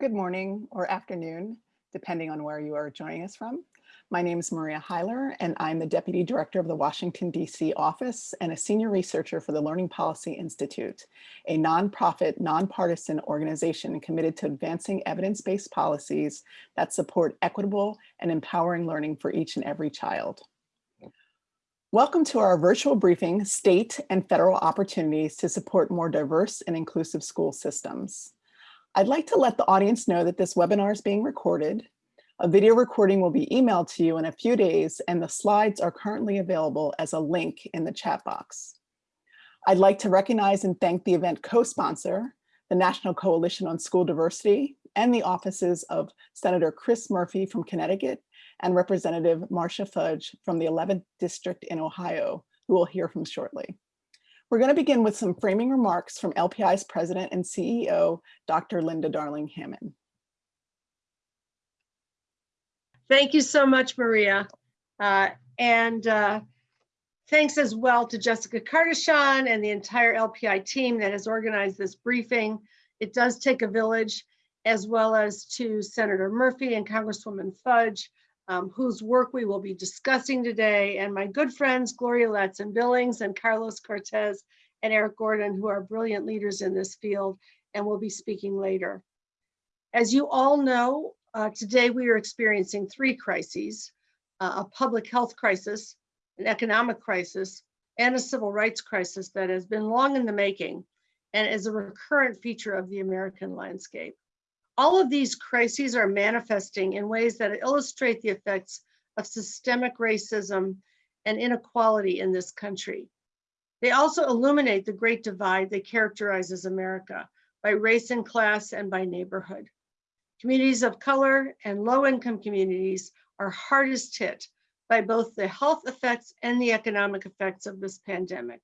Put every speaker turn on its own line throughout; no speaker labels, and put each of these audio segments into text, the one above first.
Good morning or afternoon, depending on where you are joining us from. My name is Maria Hyler, and I'm the Deputy Director of the Washington, D.C. office and a senior researcher for the Learning Policy Institute, a nonprofit, nonpartisan organization committed to advancing evidence-based policies that support equitable and empowering learning for each and every child. Welcome to our virtual briefing, State and Federal Opportunities to Support More Diverse and Inclusive School Systems. I'd like to let the audience know that this webinar is being recorded. A video recording will be emailed to you in a few days and the slides are currently available as a link in the chat box. I'd like to recognize and thank the event co-sponsor, the National Coalition on School Diversity and the offices of Senator Chris Murphy from Connecticut and Representative Marcia Fudge from the 11th District in Ohio, who we'll hear from shortly. We're going to begin with some framing remarks from LPI's president and CEO, Dr. Linda Darling Hammond.
Thank you so much, Maria. Uh, and uh, thanks as well to Jessica Cardichon and the entire LPI team that has organized this briefing. It does take a village, as well as to Senator Murphy and Congresswoman Fudge, um, whose work we will be discussing today, and my good friends, Gloria Ladson Billings and Carlos Cortés and Eric Gordon, who are brilliant leaders in this field and will be speaking later. As you all know, uh, today we are experiencing three crises, uh, a public health crisis, an economic crisis, and a civil rights crisis that has been long in the making and is a recurrent feature of the American landscape. All of these crises are manifesting in ways that illustrate the effects of systemic racism and inequality in this country. They also illuminate the great divide that characterizes America by race and class and by neighborhood. Communities of color and low-income communities are hardest hit by both the health effects and the economic effects of this pandemic.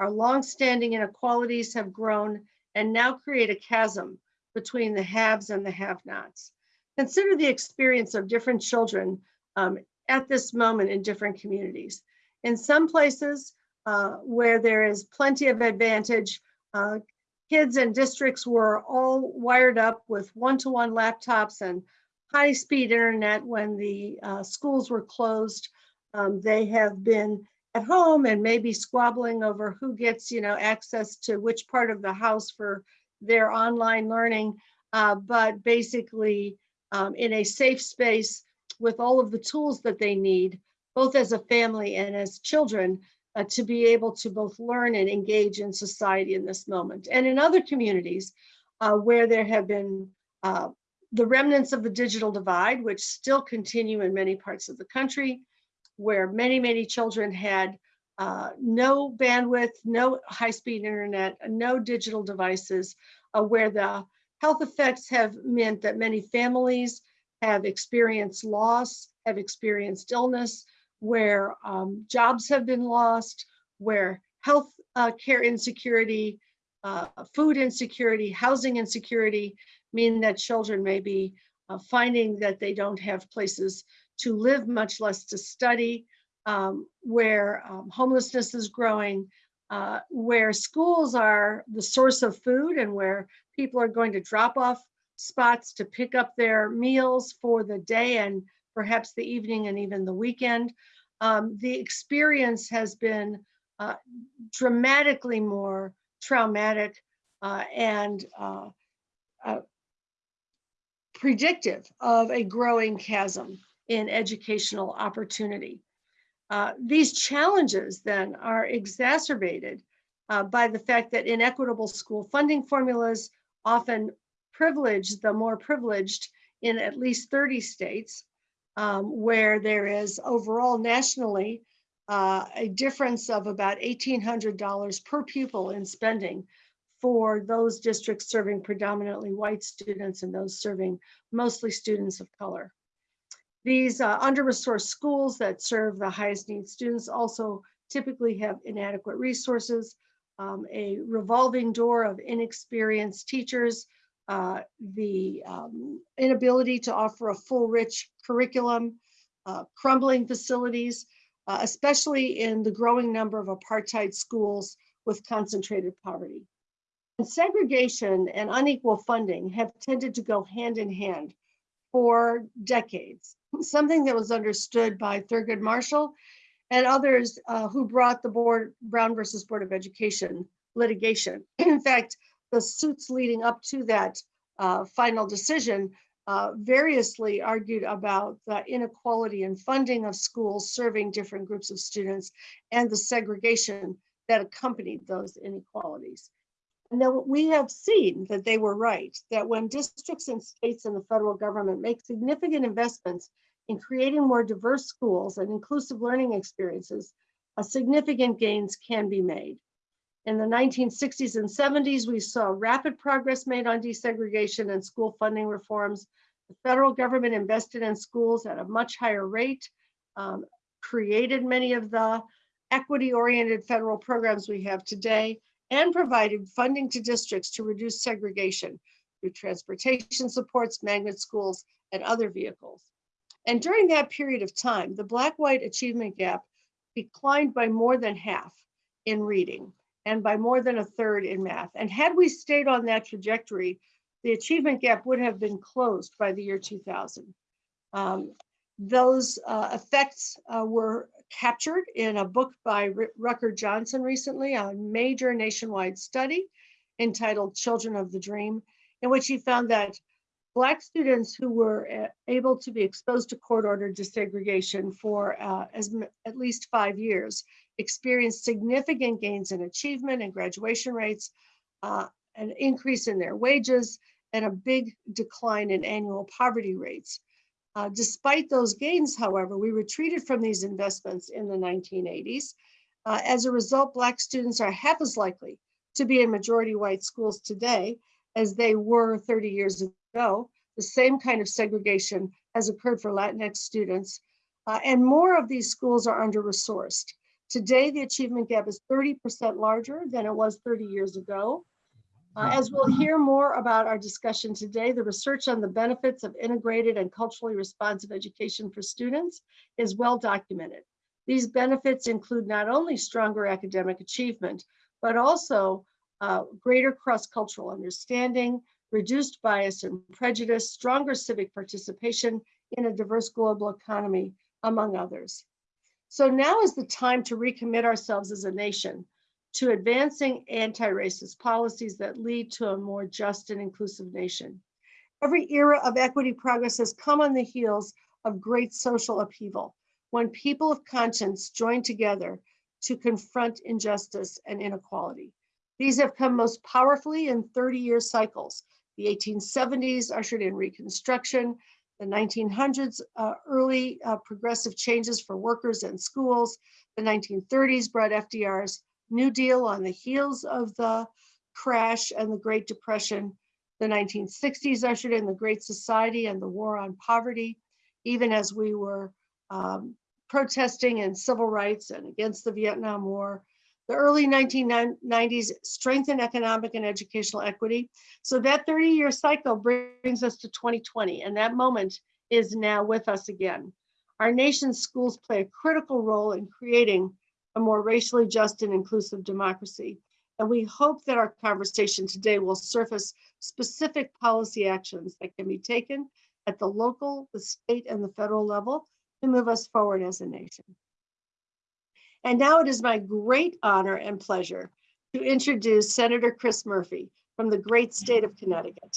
Our long-standing inequalities have grown and now create a chasm between the haves and the have-nots. Consider the experience of different children um, at this moment in different communities. In some places uh, where there is plenty of advantage, uh, kids and districts were all wired up with one-to-one -one laptops and high-speed internet when the uh, schools were closed. Um, they have been at home and maybe squabbling over who gets, you know, access to which part of the house for their online learning, uh, but basically um, in a safe space with all of the tools that they need, both as a family and as children, uh, to be able to both learn and engage in society in this moment. And in other communities uh, where there have been uh, the remnants of the digital divide, which still continue in many parts of the country, where many, many children had uh, no bandwidth, no high-speed internet, no digital devices, uh, where the health effects have meant that many families have experienced loss, have experienced illness, where um, jobs have been lost, where health uh, care insecurity, uh, food insecurity, housing insecurity mean that children may be uh, finding that they don't have places to live, much less to study, um, where um, homelessness is growing, uh, where schools are the source of food and where people are going to drop off spots to pick up their meals for the day and perhaps the evening and even the weekend. Um, the experience has been uh, dramatically more traumatic uh, and uh, uh, predictive of a growing chasm in educational opportunity. Uh, these challenges then are exacerbated uh, by the fact that inequitable school funding formulas often privilege the more privileged in at least 30 states, um, where there is overall nationally uh, a difference of about $1,800 per pupil in spending for those districts serving predominantly white students and those serving mostly students of color. These uh, under-resourced schools that serve the highest need students also typically have inadequate resources, um, a revolving door of inexperienced teachers, uh, the um, inability to offer a full rich curriculum, uh, crumbling facilities, uh, especially in the growing number of apartheid schools with concentrated poverty. And segregation and unequal funding have tended to go hand in hand for decades, something that was understood by Thurgood Marshall and others uh, who brought the board Brown versus Board of Education litigation. In fact, the suits leading up to that uh, final decision uh, variously argued about the inequality in funding of schools serving different groups of students and the segregation that accompanied those inequalities. And then we have seen that they were right, that when districts and states and the federal government make significant investments in creating more diverse schools and inclusive learning experiences, a significant gains can be made. In the 1960s and 70s, we saw rapid progress made on desegregation and school funding reforms. The federal government invested in schools at a much higher rate, um, created many of the equity-oriented federal programs we have today, and provided funding to districts to reduce segregation through transportation supports, magnet schools, and other vehicles. And during that period of time, the Black-White achievement gap declined by more than half in reading and by more than a third in math. And had we stayed on that trajectory, the achievement gap would have been closed by the year 2000. Um, those uh, effects uh, were captured in a book by R Rucker Johnson recently, a major nationwide study entitled Children of the Dream, in which he found that Black students who were uh, able to be exposed to court-ordered desegregation for uh, as at least five years experienced significant gains in achievement and graduation rates, uh, an increase in their wages, and a big decline in annual poverty rates. Uh, despite those gains, however, we retreated from these investments in the 1980s. Uh, as a result, Black students are half as likely to be in majority white schools today as they were 30 years ago. The same kind of segregation has occurred for Latinx students, uh, and more of these schools are under-resourced. Today, the achievement gap is 30% larger than it was 30 years ago. Uh, as we'll hear more about our discussion today, the research on the benefits of integrated and culturally responsive education for students is well documented. These benefits include not only stronger academic achievement, but also uh, greater cross-cultural understanding, reduced bias and prejudice, stronger civic participation in a diverse global economy, among others. So now is the time to recommit ourselves as a nation to advancing anti-racist policies that lead to a more just and inclusive nation. Every era of equity progress has come on the heels of great social upheaval, when people of conscience join together to confront injustice and inequality. These have come most powerfully in 30-year cycles. The 1870s ushered in Reconstruction, the 1900s, uh, early uh, progressive changes for workers and schools. The 1930s brought FDR's New Deal on the heels of the crash and the Great Depression. The 1960s ushered in the Great Society and the war on poverty, even as we were um, protesting in civil rights and against the Vietnam War. The early 1990s strengthened economic and educational equity. So that 30 year cycle brings us to 2020 and that moment is now with us again. Our nation's schools play a critical role in creating a more racially just and inclusive democracy. And we hope that our conversation today will surface specific policy actions that can be taken at the local, the state, and the federal level to move us forward as a nation. And now it is my great honor and pleasure to introduce Senator Chris Murphy from the great state of Connecticut.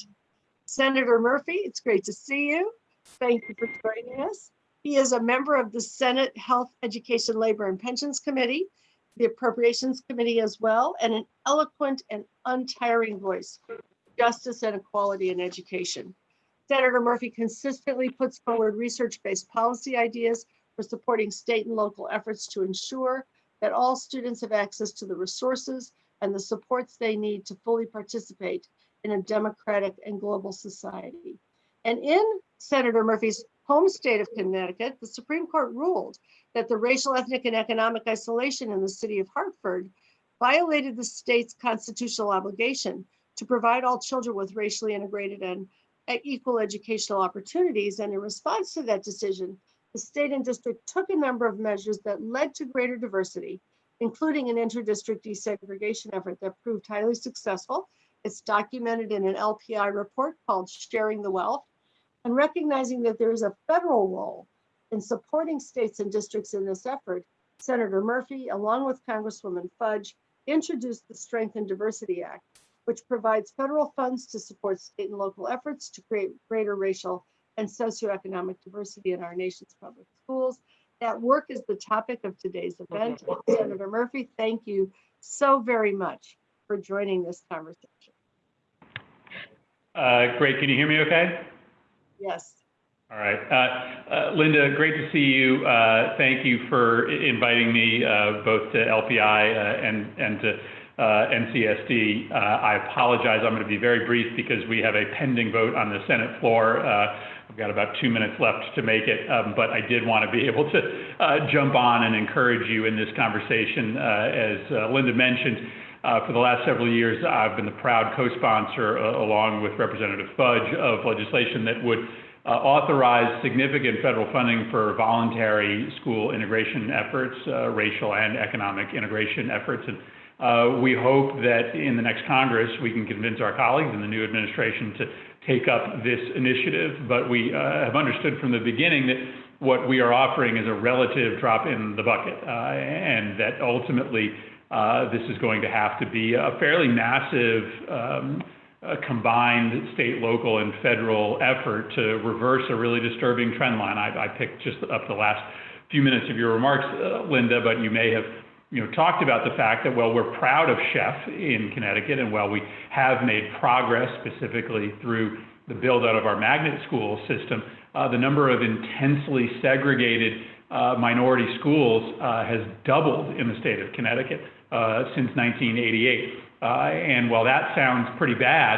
Senator Murphy, it's great to see you. Thank you for joining us. He is a member of the Senate Health, Education, Labor, and Pensions Committee, the Appropriations Committee as well, and an eloquent and untiring voice for justice and equality in education. Senator Murphy consistently puts forward research-based policy ideas for supporting state and local efforts to ensure that all students have access to the resources and the supports they need to fully participate in a democratic and global society. And in Senator Murphy's home state of Connecticut, the Supreme Court ruled that the racial, ethnic, and economic isolation in the city of Hartford violated the state's constitutional obligation to provide all children with racially integrated and equal educational opportunities. And in response to that decision, the state and district took a number of measures that led to greater diversity, including an inter-district desegregation effort that proved highly successful It's documented in an LPI report called Sharing the Wealth and recognizing that there is a federal role in supporting states and districts in this effort. Senator Murphy, along with Congresswoman Fudge, introduced the Strength in Diversity Act, which provides federal funds to support state and local efforts to create greater racial and socioeconomic diversity in our nation's public schools. That work is the topic of today's event. Senator Murphy, thank you so very much for joining this conversation.
Uh, great. Can you hear me okay?
Yes.
All right. Uh, uh, Linda, great to see you. Uh, thank you for inviting me uh, both to LPI uh, and, and to NCSD. I apologize. I'm going to be very brief because we have a pending vote on the Senate floor. I've got about two minutes left to make it, um, but I did want to be able to jump on and encourage you in this conversation. as Linda mentioned, uh, for the last several years, I've been the proud co-sponsor, uh, along with Representative Fudge, of legislation that would uh, authorize significant federal funding for voluntary school integration efforts, uh, racial and economic integration efforts. And uh, we hope that in the next Congress, we can convince our colleagues in the new administration to take up this initiative. But we uh, have understood from the beginning that what we are offering is a relative drop in the bucket, and that ultimately uh, this is going to have to be a fairly massive um, combined state, local, and federal effort to reverse a really disturbing trend line. I, I picked just up the last few minutes of your remarks, uh, Linda, but you may have you know, talked about the fact that, well, we're proud of Sheff in Connecticut, and while we have made progress specifically through the build out of our magnet school system, uh, the number of intensely segregated uh, minority schools uh, has doubled in the state of Connecticut. Since 1988. Uh, and while that sounds pretty bad,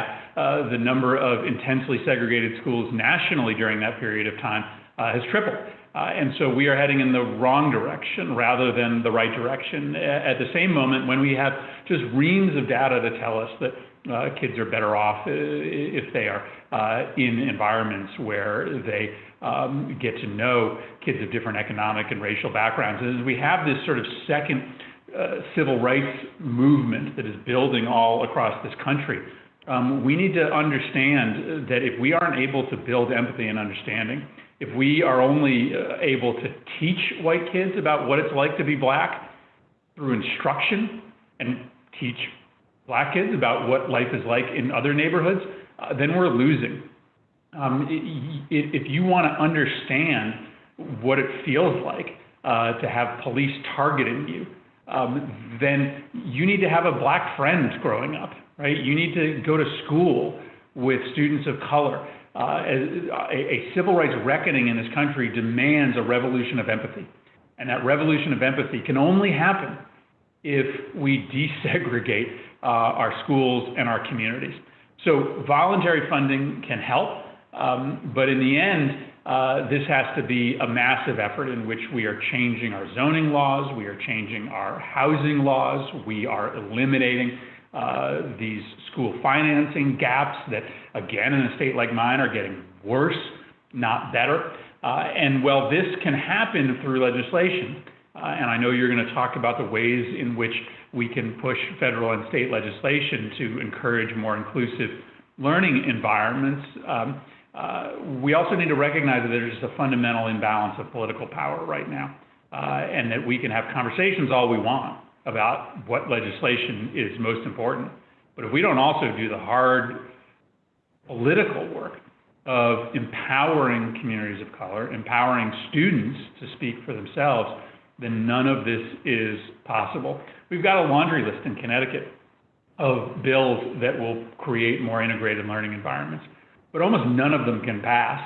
the number of intensely segregated schools nationally during that period of time has tripled. And so we are heading in the wrong direction rather than the right direction. At the same moment, when we have just reams of data to tell us that uh, kids are better off if they are uh, in environments where they um, get to know kids of different economic and racial backgrounds. And as we have this sort of second uh, civil rights movement that is building all across this country. Um, we need to understand that if we aren't able to build empathy and understanding, if we are only uh, able to teach white kids about what it's like to be black through instruction and teach black kids about what life is like in other neighborhoods, uh, then we're losing. Um, if you want to understand what it feels like uh, to have police targeting you, um, then you need to have a black friend growing up, right? You need to go to school with students of color. Uh, a, a, civil rights reckoning in this country demands a revolution of empathy. And that revolution of empathy can only happen if we desegregate uh, our schools and our communities. So voluntary funding can help, um, but in the end, uh, this has to be a massive effort in which we are changing our zoning laws, we are changing our housing laws, we are eliminating uh, these school financing gaps that, again, in a state like mine are getting worse, not better. Uh, and while this can happen through legislation, uh, and I know you're going to talk about the ways in which we can push federal and state legislation to encourage more inclusive learning environments. Um, uh, we also need to recognize that there's just a fundamental imbalance of political power right now, uh, and that we can have conversations all we want about what legislation is most important. But if we don't also do the hard political work of empowering communities of color, empowering students to speak for themselves, then none of this is possible. We've got a laundry list in Connecticut of bills that will create more integrated learning environments but almost none of them can pass.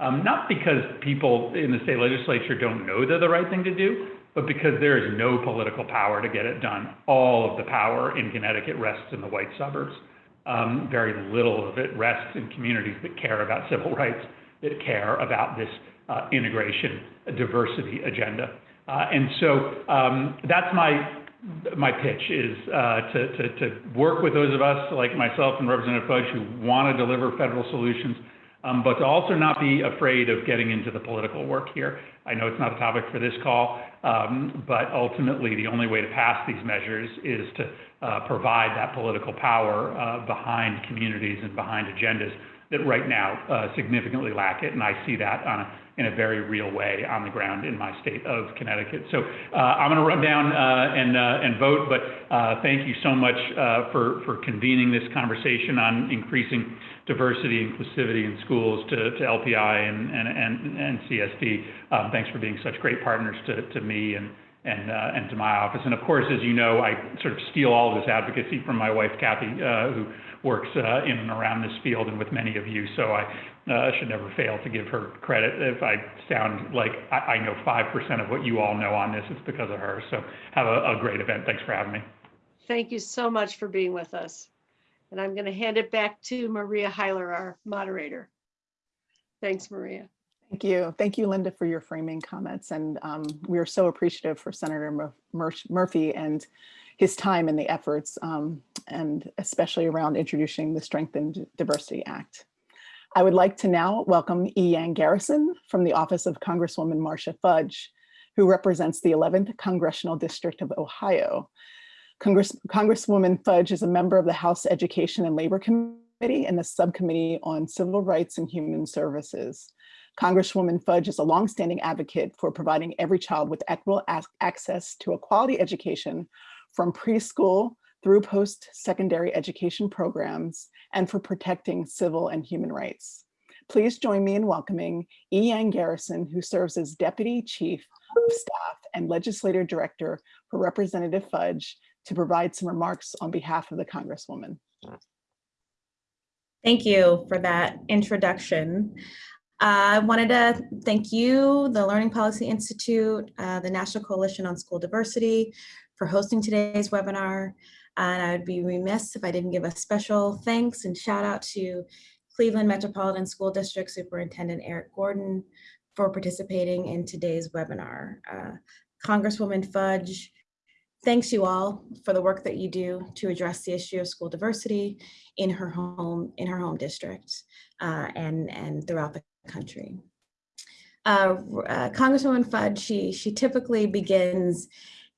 Um, not because people in the state legislature don't know they're the right thing to do, but because there is no political power to get it done. All of the power in Connecticut rests in the white suburbs. Um, very little of it rests in communities that care about civil rights, that care about this uh, integration, diversity agenda. Uh, and so um, that's my my pitch is uh, to, to, to, work with those of us like myself and Representative Fudge who want to deliver federal solutions, um, but to also not be afraid of getting into the political work here. I know it's not a topic for this call, um, but ultimately the only way to pass these measures is to uh, provide that political power uh, behind communities and behind agendas that right now uh, significantly lack it. And I see that on a, in a very real way on the ground in my state of Connecticut. So uh, I'm going to run down uh, and, uh, and vote, but uh, thank you so much uh, for, for convening this conversation on increasing diversity, inclusivity in schools to, to LPI and, and, and, and CSD. Um, thanks for being such great partners to, to me and, and, uh, and to my office. And of course, as you know, I sort of steal all of this advocacy from my wife, Kathy, who works uh, in and around this field and with many of you. So I uh, should never fail to give her credit. If I sound like I, I know 5% of what you all know on this, it's because of her. So have a, a great event. Thanks for having me.
Thank you so much for being with us. And I'm going to hand it back to Maria Hyler, our moderator. Thanks, Maria.
Thank you. Thank you, Linda, for your framing comments. And um, we are so appreciative for Senator Mur- Mur- Murphy and his time and the efforts, um, and especially around introducing the Strength in Diversity Act. I would like to now welcome E. Garrison from the office of Congresswoman Marcia Fudge, who represents the 11th Congressional District of Ohio. Congress, Congresswoman Fudge is a member of the House Education and Labor Committee and the Subcommittee on Civil Rights and Human Services. Congresswoman Fudge is a longstanding advocate for providing every child with equitable access to a quality education from preschool through post-secondary education programs and for protecting civil and human rights. Please join me in welcoming E. Yang Garrison, who serves as Deputy Chief of Staff and Legislative Director for Representative Fudge to provide some remarks on behalf of the Congresswoman.
Thank you for that introduction. I wanted to thank you, the Learning Policy Institute, uh, the National Coalition on School Diversity for hosting today's webinar. And I would be remiss if I didn't give a special thanks and shout out to Cleveland Metropolitan School District Superintendent Eric Gordon for participating in today's webinar. Uh, Congresswoman Fudge, thanks you all for the work that you do to address the issue of school diversity in her home, in her home district uh, and, and throughout the country. Uh, uh, Congresswoman Fudge, she, she typically begins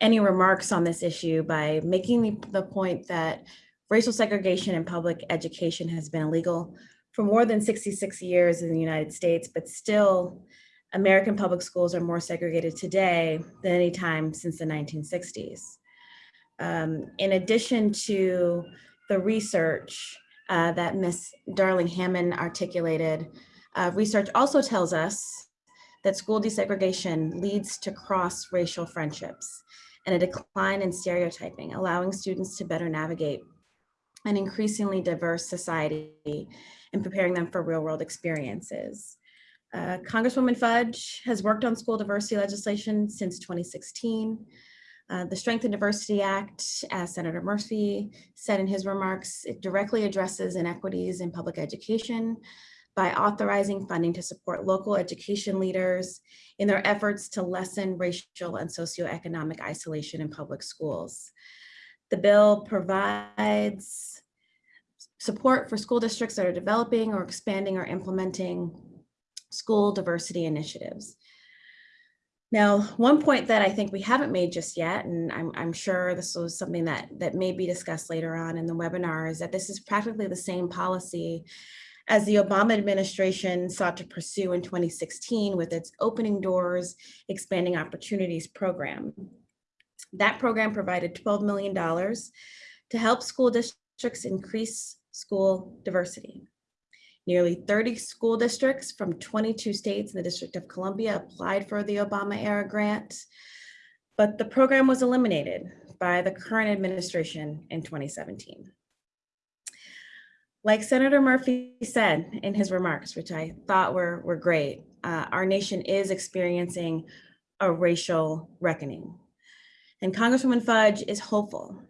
any remarks on this issue by making the, the point that racial segregation in public education has been illegal for more than 66 years in the United States, but still American public schools are more segregated today than any time since the 1960s. Um, in addition to the research uh, that Ms. Darling Hammond articulated, uh, research also tells us that school desegregation leads to cross-racial friendships and a decline in stereotyping, allowing students to better navigate an increasingly diverse society and preparing them for real world experiences. Uh, Congresswoman Fudge has worked on school diversity legislation since 2016. Uh, the Strength in Diversity Act, as Senator Murphy said in his remarks, it directly addresses inequities in public education by authorizing funding to support local education leaders in their efforts to lessen racial and socioeconomic isolation in public schools. The bill provides support for school districts that are developing or expanding or implementing school diversity initiatives. Now, one point that I think we haven't made just yet, and I'm, I'm sure this was something that, that may be discussed later on in the webinar, is that this is practically the same policy as the Obama administration sought to pursue in 2016 with its Opening Doors, Expanding Opportunities program. That program provided $12 million to help school districts increase school diversity. Nearly 30 school districts from 22 states in the District of Columbia applied for the Obama era grant, but the program was eliminated by the current administration in 2017. Like Senator Murphy said in his remarks, which I thought were, were great, uh, our nation is experiencing a racial reckoning. And Congresswoman Fudge is hopeful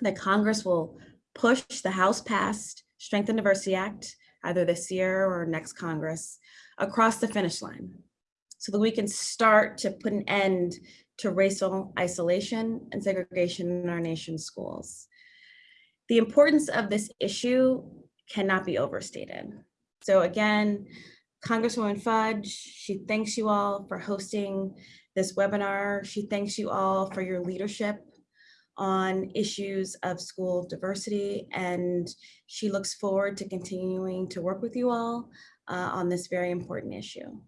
that Congress will push the House passed Strength in Diversity Act, either this year or next Congress, across the finish line so that we can start to put an end to racial isolation and segregation in our nation's schools. The importance of this issue cannot be overstated. So again, Congresswoman Fudge, she thanks you all for hosting this webinar. She thanks you all for your leadership on issues of school diversity, and she looks forward to continuing to work with you all uh, on this very important issue.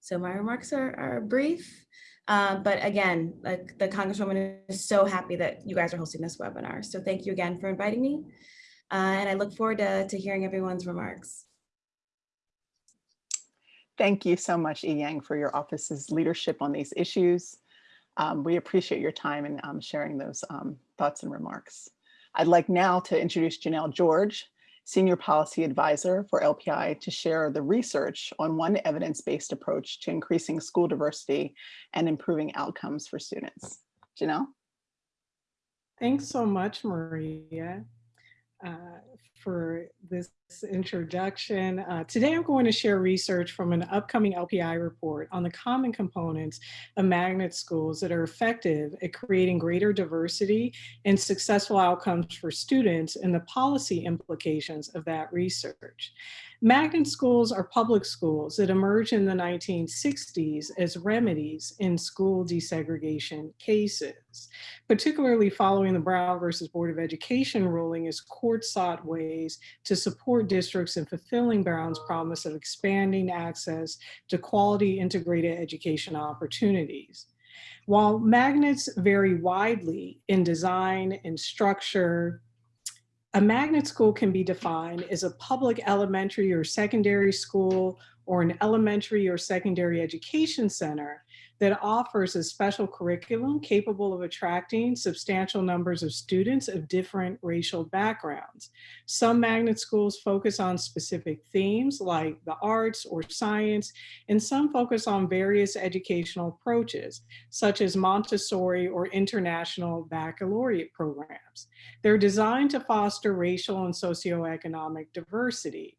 So my remarks are, are brief, uh, but again, like the Congresswoman is so happy that you guys are hosting this webinar. So thank you again for inviting me. Uh, and I look forward to, to hearing everyone's remarks.
Thank you so much, E Yang, for your office's leadership on these issues. Um, we appreciate your time and um, sharing those um, thoughts and remarks. I'd like now to introduce Janelle George, Senior Policy Advisor for LPI to share the research on one evidence-based approach to increasing school diversity and improving outcomes for students. Janelle?
Thanks so much, Maria, uh, for this introduction. Uh, today, I'm going to share research from an upcoming LPI report on the common components of magnet schools that are effective at creating greater diversity and successful outcomes for students and the policy implications of that research. Magnet schools are public schools that emerged in the 1960s as remedies in school desegregation cases, particularly following the Brown versus Board of Education ruling as court sought ways to support districts in fulfilling Brown's promise of expanding access to quality integrated education opportunities. While magnets vary widely in design and structure, a magnet school can be defined as a public elementary or secondary school or an elementary or secondary education center that offers a special curriculum capable of attracting substantial numbers of students of different racial backgrounds. Some magnet schools focus on specific themes like the arts or science, and some focus on various educational approaches, such as Montessori or international baccalaureate programs. They're designed to foster racial and socioeconomic diversity.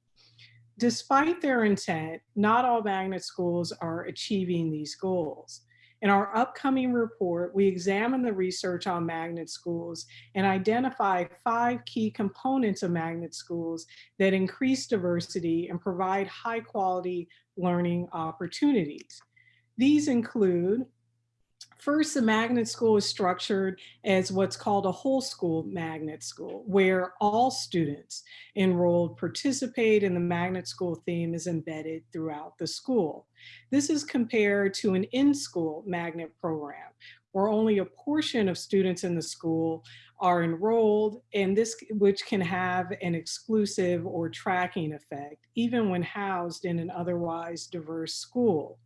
Despite their intent, not all magnet schools are achieving these goals. In our upcoming report, we examine the research on magnet schools and identify five key components of magnet schools that increase diversity and provide high quality learning opportunities. These include First, the magnet school is structured as what's called a whole school magnet school, where all students enrolled participate and the magnet school theme is embedded throughout the school. This is compared to an in-school magnet program, where only a portion of students in the school are enrolled and this which can have an exclusive or tracking effect, even when housed in an otherwise diverse school.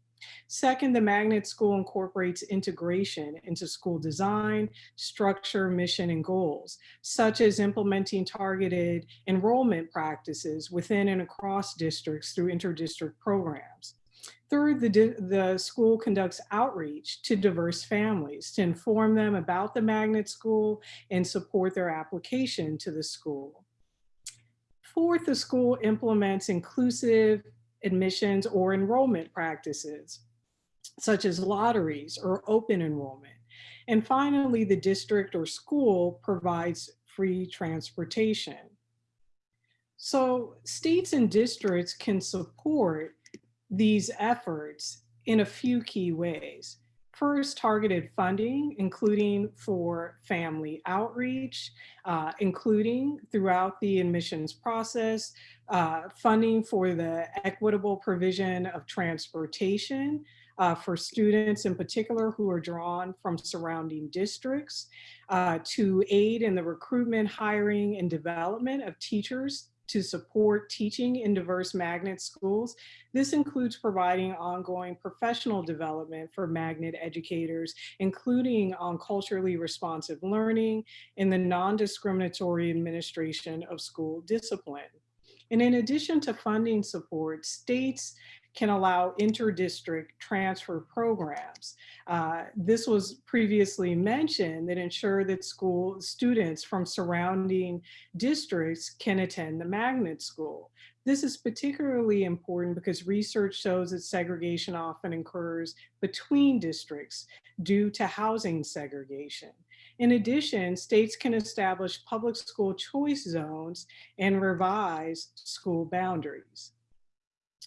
Second, the magnet school incorporates integration into school design, structure, mission, and goals, such as implementing targeted enrollment practices within and across districts through interdistrict programs. Third, the, the school conducts outreach to diverse families to inform them about the magnet school and support their application to the school. Fourth, the school implements inclusive admissions or enrollment practices, such as lotteries or open enrollment. And finally, the district or school provides free transportation. So states and districts can support these efforts in a few key ways. First, targeted funding, including for family outreach, uh, including throughout the admissions process, uh, funding for the equitable provision of transportation uh, for students in particular who are drawn from surrounding districts, uh, to aid in the recruitment, hiring, and development of teachers to support teaching in diverse magnet schools. This includes providing ongoing professional development for magnet educators, including on culturally responsive learning and the non-discriminatory administration of school discipline. And in addition to funding support, states can allow inter-district transfer programs. Uh, this was previously mentioned that ensure that school students from surrounding districts can attend the magnet school. This is particularly important because research shows that segregation often occurs between districts due to housing segregation. In addition, states can establish public school choice zones and revise school boundaries.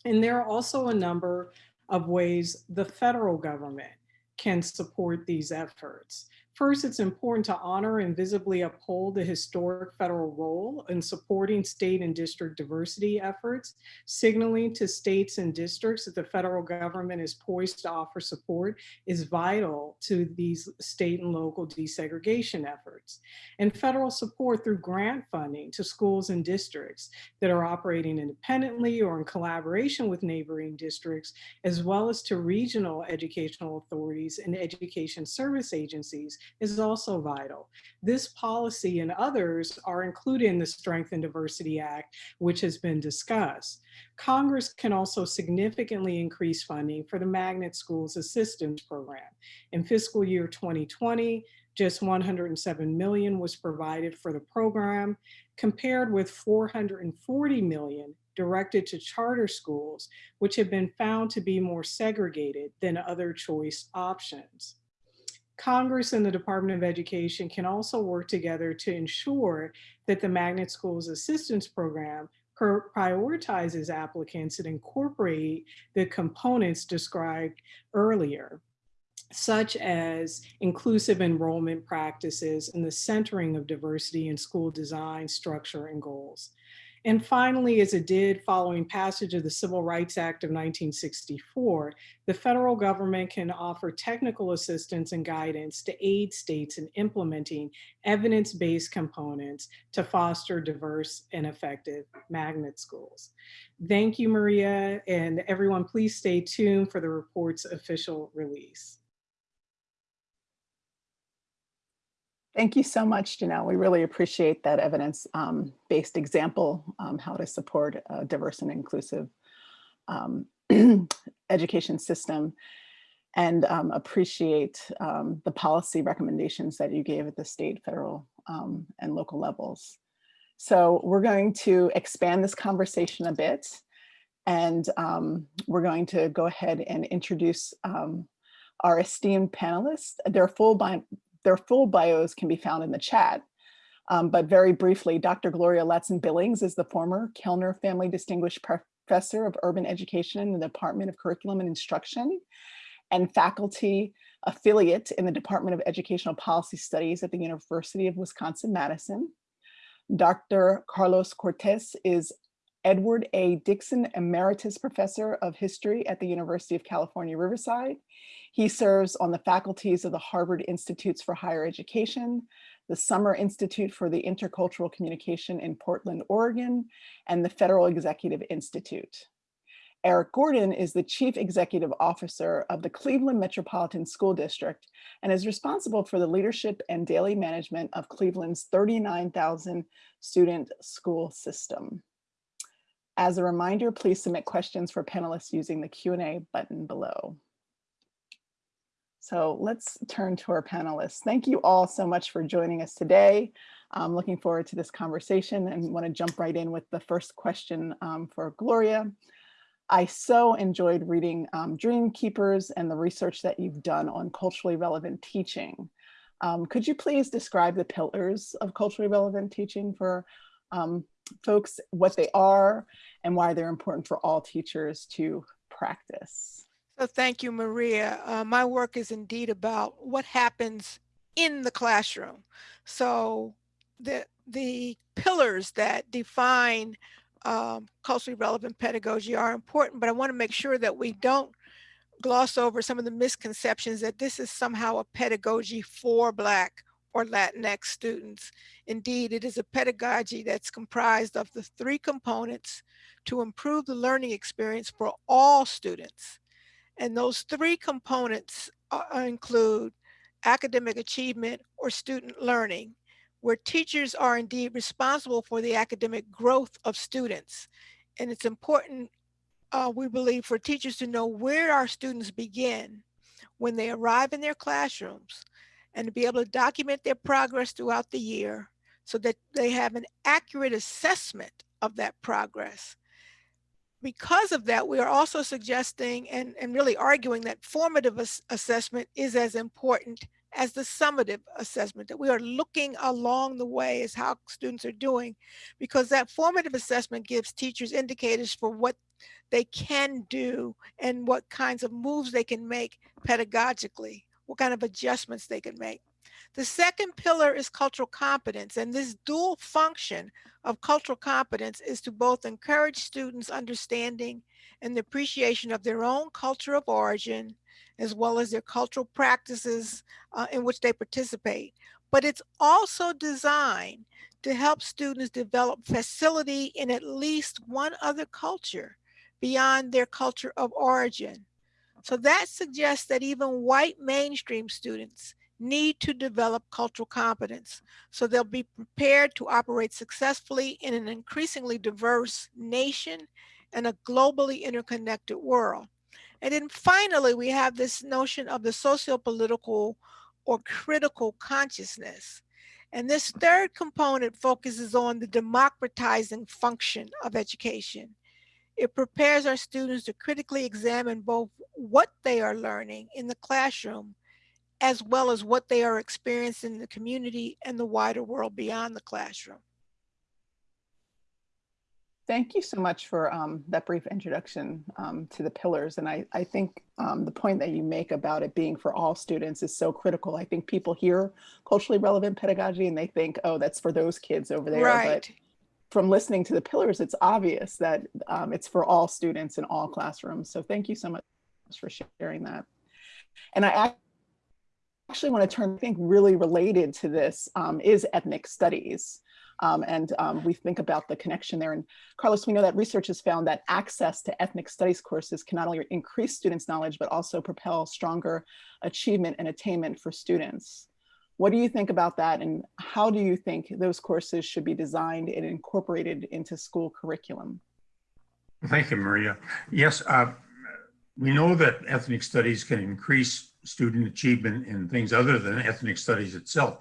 And there are also a number of ways the federal government can support these efforts. First, it's important to honor and visibly uphold the historic federal role in supporting state and district diversity efforts, signaling to states and districts that the federal government is poised to offer support is vital to these state and local desegregation efforts. And federal support through grant funding to schools and districts that are operating independently or in collaboration with neighboring districts, as well as to regional educational authorities and education service agencies is also vital. This policy and others are included in the Strength in Diversity Act, which has been discussed. Congress can also significantly increase funding for the Magnet Schools Assistance Program. In fiscal year 2020, just 107 million was provided for the program, compared with 440 million directed to charter schools, which have been found to be more segregated than other choice options. Congress and the Department of Education can also work together to ensure that the Magnet Schools Assistance Program prioritizes applicants and incorporate the components described earlier, such as inclusive enrollment practices and the centering of diversity in school design, structure, and goals. And finally, as it did following passage of the Civil Rights Act of 1964, the federal government can offer technical assistance and guidance to aid states in implementing evidence-based components to foster diverse and effective magnet schools. Thank you, Maria, and everyone please stay tuned for the report's official release.
Thank you so much, Janelle. We really appreciate that evidence-based example, um, how to support a diverse and inclusive um, education system and um, appreciate um, the policy recommendations that you gave at the state, federal, um, and local levels. So we're going to expand this conversation a bit and um, we're going to go ahead and introduce our esteemed panelists. Their full their full bios can be found in the chat. Um, but very briefly, Dr. Gloria Ladson Billings is the former Kellner Family Distinguished Professor of Urban Education in the Department of Curriculum and Instruction and faculty affiliate in the Department of Educational Policy Studies at the University of Wisconsin-Madison. Dr. Carlos Cortés is Edward A. Dickson Emeritus Professor of History at the University of California, Riverside. He serves on the faculties of the Harvard Institutes for Higher Education, the Summer Institute for the Intercultural Communication in Portland, Oregon, and the Federal Executive Institute. Eric Gordon is the Chief Executive Officer of the Cleveland Metropolitan School District and is responsible for the leadership and daily management of Cleveland's 39,000 student school system. As a reminder, please submit questions for panelists using the Q&A button below. So let's turn to our panelists. Thank you all so much for joining us today. I'm looking forward to this conversation and want to jump right in with the first question um, for Gloria. I so enjoyed reading um, Dream Keepers and the research that you've done on culturally relevant teaching. Um, could you please describe the pillars of culturally relevant teaching for um, folks, what they are and why they're important for all teachers to practice?
So thank you, Maria. Uh, my work is indeed about what happens in the classroom. So the, the pillars that define um, culturally relevant pedagogy are important, but I want to make sure that we don't gloss over some of the misconceptions that this is somehow a pedagogy for Black or Latinx students. Indeed, it is a pedagogy that's comprised of the three components to improve the learning experience for all students. And those three components uh, uh, include academic achievement or student learning, where teachers are indeed responsible for the academic growth of students. And it's important, uh, we believe, for teachers to know where our students begin when they arrive in their classrooms and to be able to document their progress throughout the year so that they have an accurate assessment of that progress because of that, we are also suggesting and, and really arguing that formative ass assessment is as important as the summative assessment, that we are looking along the way as how students are doing, because that formative assessment gives teachers indicators for what they can do and what kinds of moves they can make pedagogically, what kind of adjustments they can make. The second pillar is cultural competence, and this dual function of cultural competence is to both encourage students' understanding and the appreciation of their own culture of origin, as well as their cultural practices uh, in which they participate. But it's also designed to help students develop facility in at least one other culture beyond their culture of origin. So that suggests that even white mainstream students need to develop cultural competence so they'll be prepared to operate successfully in an increasingly diverse nation and a globally interconnected world. And then finally, we have this notion of the socio-political or critical consciousness. And this third component focuses on the democratizing function of education. It prepares our students to critically examine both what they are learning in the classroom as well as what they are experiencing in the community and the wider world beyond the classroom.
Thank you so much for um, that brief introduction um, to the pillars. And I, I think um, the point that you make about it being for all students is so critical. I think people hear culturally relevant pedagogy and they think, oh, that's for those kids over there.
Right.
But from listening to the pillars, it's obvious that um, it's for all students in all classrooms. So thank you so much for sharing that. And I actually want to turn, I think really related to this um, is ethnic studies. Um, and um, we think about the connection there. And Carlos, we know that research has found that access to ethnic studies courses can not only increase students' knowledge, but also propel stronger achievement and attainment for students. What do you think about that? And how do you think those courses should be designed and incorporated into school curriculum?
Thank you, Maria. Yes, uh, we know that ethnic studies can increase student achievement in things other than ethnic studies itself.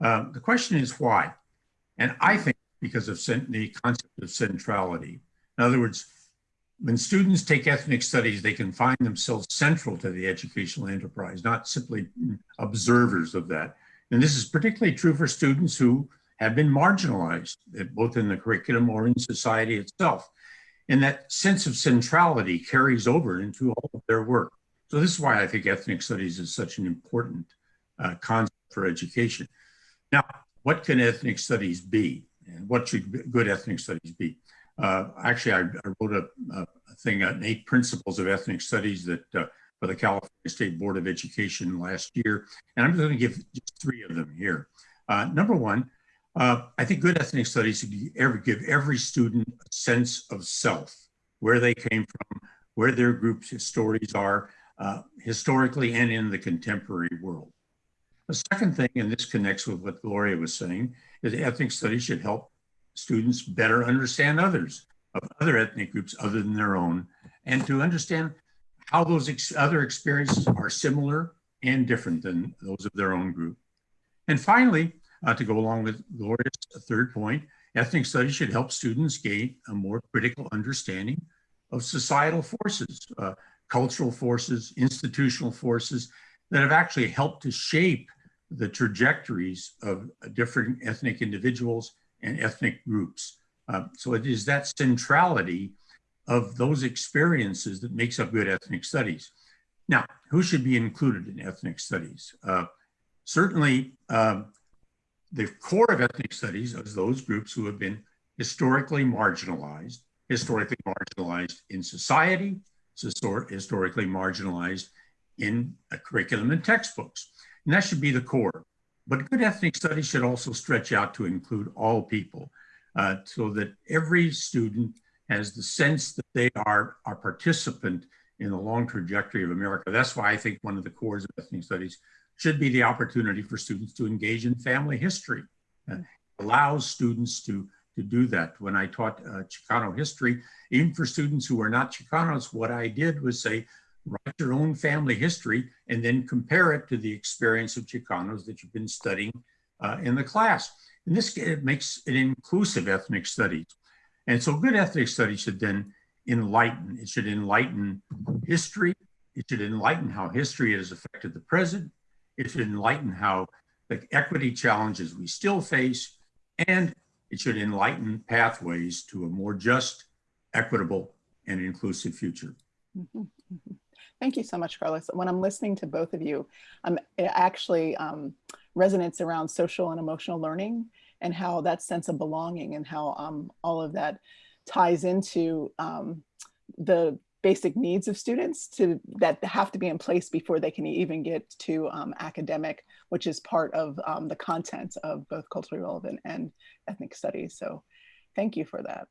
Uh, the question is why? And I think because of the concept of centrality. In other words, when students take ethnic studies, they can find themselves central to the educational enterprise, not simply observers of that. And this is particularly true for students who have been marginalized, both in the curriculum or in society itself. And that sense of centrality carries over into all of their work. So this is why I think ethnic studies is such an important uh, concept for education. Now, what can ethnic studies be? And what should good ethnic studies be? Uh, actually, I, I wrote a, a, thing on eight principles of ethnic studies that uh, for the California State Board of Education last year. And I'm going to give just three of them here. Uh, number one, uh, I think good ethnic studies should give every student a sense of self, where they came from, where their group's stories are, uh, historically and in the contemporary world. The second thing, and this connects with what Gloria was saying, is ethnic studies should help students better understand others of other ethnic groups other than their own, and to understand how those ex other experiences are similar and different than those of their own group. And finally, uh, to go along with Gloria's third point, ethnic studies should help students gain a more critical understanding of societal forces, uh, cultural forces, institutional forces that have actually helped to shape the trajectories of different ethnic individuals and ethnic groups. Uh, so it is that centrality of those experiences that makes up good ethnic studies. Now, who should be included in ethnic studies? Uh, certainly, um, the core of ethnic studies is those groups who have been historically marginalized, historically marginalized in society, historically marginalized in a curriculum and textbooks. And that should be the core. But good ethnic studies should also stretch out to include all people uh, so that every student has the sense that they are a participant in the long trajectory of America. That's why I think one of the cores of ethnic studies should be the opportunity for students to engage in family history. Uh, allows students to to do that. When I taught uh, Chicano history, even for students who are not Chicanos, what I did was say, write your own family history and then compare it to the experience of Chicanos that you've been studying uh, in the class. And this it makes it inclusive ethnic studies. And so good ethnic studies should then enlighten. It should enlighten history. It should enlighten how history has affected the present. it should enlighten how the equity challenges we still face, and it should enlighten pathways to a more just, equitable, and inclusive future.
Mhm, mhm. Thank you so much, Carlos. When I'm listening to both of you, I'm actually um, resonates around social and emotional learning and how that sense of belonging and how um, all of that ties into um, the basic needs of students to that have to be in place before they can even get to um, academic, which is part of um, the content of both culturally relevant and ethnic studies. So thank you for that.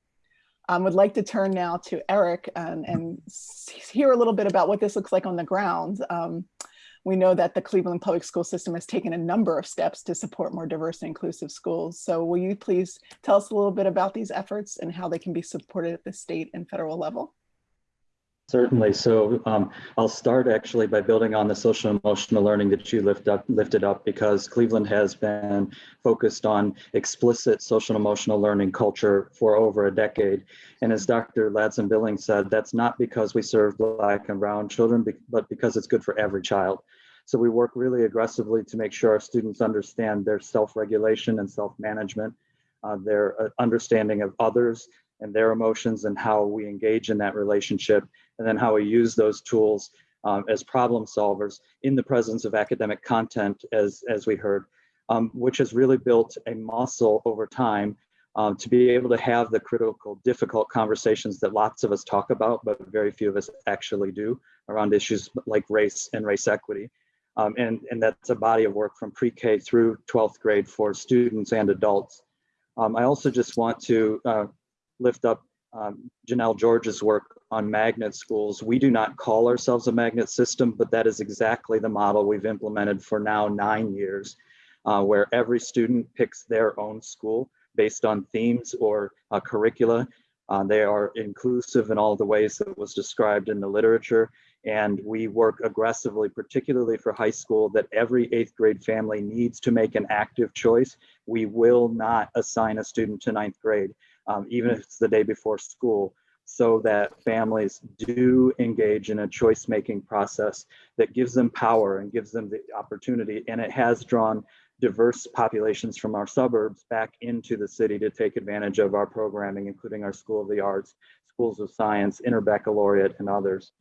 I um, would like to turn now to Eric and, and hear a little bit about what this looks like on the ground. Um, we know that the Cleveland Public School System has taken a number of steps to support more diverse and inclusive schools. So will you please tell us a little bit about these efforts and how they can be supported at the state and federal level?
Certainly. So um, I'll start actually by building on the social emotional learning that you lift up, lifted up because Cleveland has been focused on explicit social emotional learning culture for over a decade. And as Dr. Ladson Billings said, that's not because we serve Black and Brown children, but because it's good for every child. So we work really aggressively to make sure our students understand their self-regulation and self-management, uh, their uh, understanding of others and their emotions and how we engage in that relationship and then how we use those tools um, as problem solvers in the presence of academic content, as, as we heard, um, which has really built a muscle over time um, to be able to have the critical, difficult conversations that lots of us talk about, but very few of us actually do around issues like race and race equity. Um, and, and that's a body of work from pre-K through 12th grade for students and adults. Um, I also just want to uh, lift up um, Janelle George's work on magnet schools. We do not call ourselves a magnet system, but that is exactly the model we've implemented for now nine years, uh, where every student picks their own school based on themes or uh, curricula. Uh, they are inclusive in all the ways that was described in the literature. And we work aggressively, particularly for high school, that every eighth grade family needs to make an active choice. We will not assign a student to ninth grade, um, even if it's the day before school so that families do engage in a choice making process that gives them power and gives them the opportunity. And it has drawn diverse populations from our suburbs back into the city to take advantage of our programming, including our School of the Arts, Schools of Science, Interbaccalaureate, and others.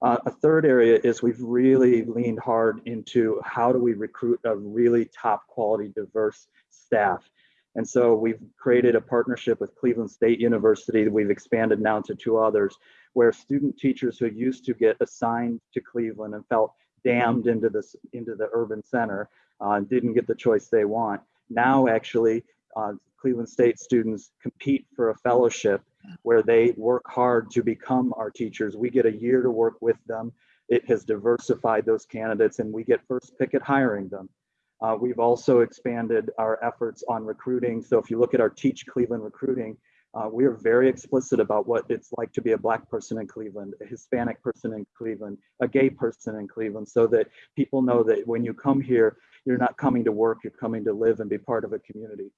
Uh, a third area is we've really leaned hard into how do we recruit a really top quality diverse staff and so we've created a partnership with Cleveland State University. We've expanded now to two others where student teachers who used to get assigned to Cleveland and felt damned into this into the urban center uh, didn't get the choice they want. Now actually uh, Cleveland State students compete for a fellowship where they work hard to become our teachers. We get a year to work with them. It has diversified those candidates and we get first pick at hiring them. Uh, we've also expanded our efforts on recruiting. So if you look at our Teach Cleveland recruiting, uh, we are very explicit about what it's like to be a Black person in Cleveland, a Hispanic person in Cleveland, a gay person in Cleveland, so that people know that when you come here, you're not coming to work, you're coming to live and be part of a community.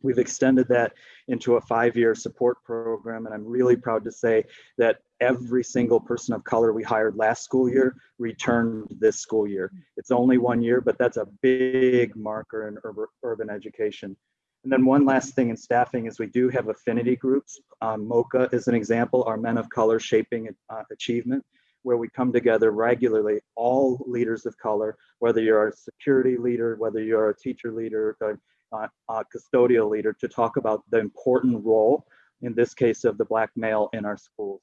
We've extended that into a five-year support program, and I'm really proud to say that every single person of color we hired last school year returned this school year. It's only one year, but that's a big marker in urban education. And then one last thing in staffing is we do have affinity groups. Um, MOCA is an example, our Men of Color Shaping uh, Achievement, where we come together regularly, all leaders of color, whether you're a security leader, whether you're a teacher leader, a, uh, custodial leader to talk about the important role, in this case of the black male in our schools.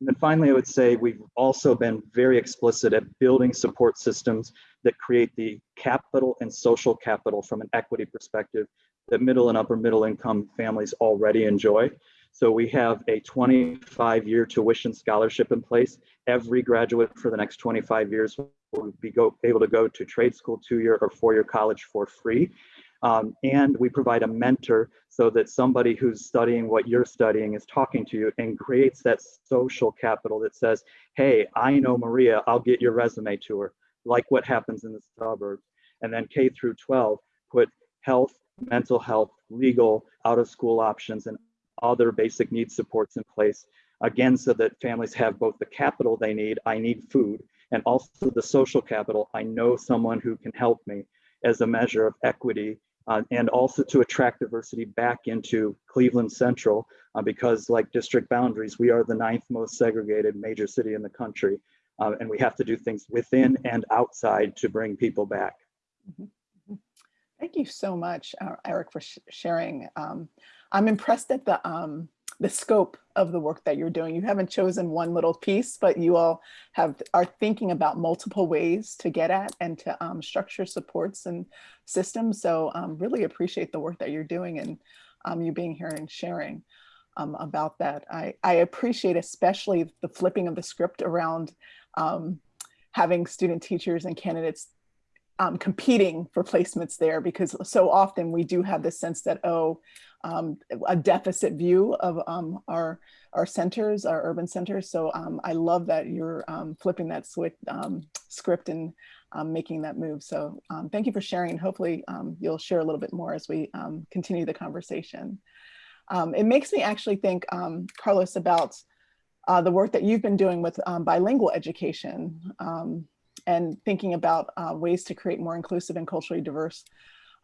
And then finally, I would say we've also been very explicit at building support systems that create the capital and social capital from an equity perspective that middle and upper middle income families already enjoy. So we have a 25 year tuition scholarship in place. Every graduate for the next 25 years will be go, able to go to trade school two year or four year college for free. Um, and we provide a mentor so that somebody who's studying what you're studying is talking to you and creates that social capital that says, hey, I know Maria, I'll get your resume to her, like what happens in the suburbs. And then K through 12, put health, mental health, legal, out of school options, and other basic needs supports in place. Again, so that families have both the capital they need, I need food, and also the social capital. I know someone who can help me as a measure of equity uh, and also to attract diversity back into Cleveland Central uh, because like district boundaries, we are the ninth most segregated major city in the country. Uh, and we have to do things within and outside to bring people back.
Thank you so much, uh, Eric, for sh sharing. Um, I'm impressed at the um, the scope of the work that you're doing. You haven't chosen one little piece, but you all have are thinking about multiple ways to get at and to um, structure supports and systems. So um, really appreciate the work that you're doing and um, you being here and sharing um, about that. I, I appreciate especially the flipping of the script around um, having student teachers and candidates um, competing for placements there because so often we do have this sense that, oh, um, a deficit view of um, our, our centers, our urban centers. So um, I love that you're um, flipping that switch, um, script and making that move. So thank you for sharing. Hopefully you'll share a little bit more as we continue the conversation. it makes me actually think, Carlos, about uh, the work that you've been doing with bilingual education and thinking about uh, ways to create more inclusive and culturally diverse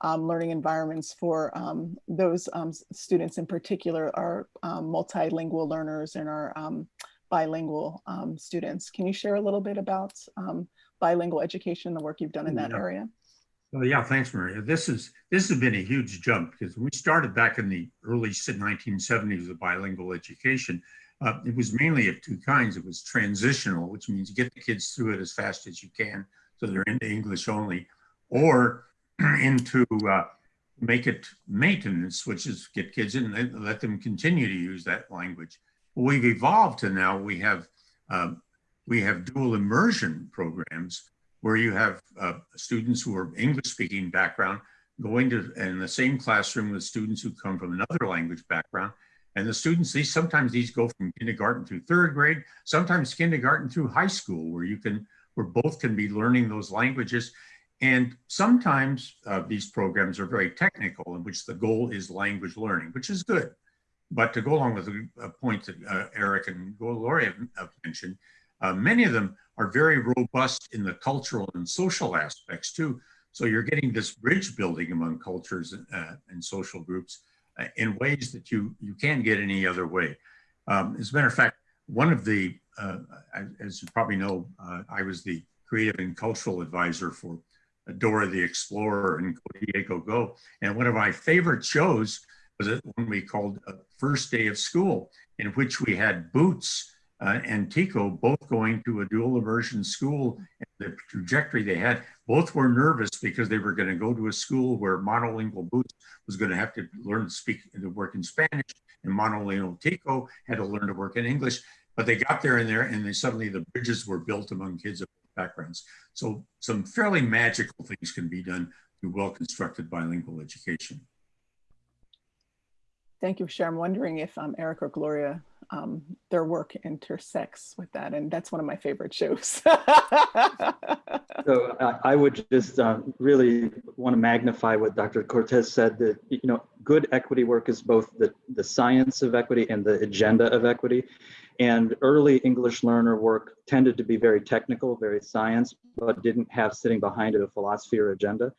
um, learning environments for um, those um, students in particular, our um, multilingual learners and our um, bilingual um, students. Can you share a little bit about bilingual education, and the work you've done in that
Yeah.
area?
Well, yeah, thanks, Maria. This is this has been a huge jump because we started back in the early 1970s with bilingual education. Uh, it was mainly of two kinds. It was transitional, which means you get the kids through it as fast as you can, so they're into English only, or into uh, make it maintenance, which is get kids in and let them continue to use that language. We've evolved to now we have um, we have dual immersion programs where you have uh, students who are English speaking background going to in the same classroom with students who come from another language background. And the students, these sometimes these go from kindergarten through third grade, sometimes kindergarten through high school, where you can, where both can be learning those languages. And sometimes uh, these programs are very technical, in which the goal is language learning, which is good. But to go along with the uh, point that uh, Eric and Gloria have mentioned, uh, many of them are very robust in the cultural and social aspects too. So you're getting this bridge building among cultures uh, and social groups uh, in ways that you, you can't get any other way. Um, as a matter of fact, one of the, as you probably know, I was the creative and cultural advisor for Dora the Explorer and Go Diego Go. And one of my favorite shows was one we called First Day of School, in which we had Boots uh, and Tico both going to a dual immersion school. And the trajectory they had, both were nervous because they were going to go to a school where monolingual Boots was going to have to learn to speak and to work in Spanish, and monolingual Tico had to learn to work in English. But they got there and there, and they suddenly the bridges were built among kids of backgrounds. So some fairly magical things can be done through well-constructed bilingual education.
Thank you, Cher. I'm wondering if um, Eric or Gloria, um, their work intersects with that. And that's one of my favorite shows.
so uh, I would just uh, really want to magnify what Dr. Cortés said that, you know, good equity work is both the, the science of equity and the agenda of equity. And early English learner work tended to be very technical, very science, but didn't have sitting behind it a philosophy or agenda.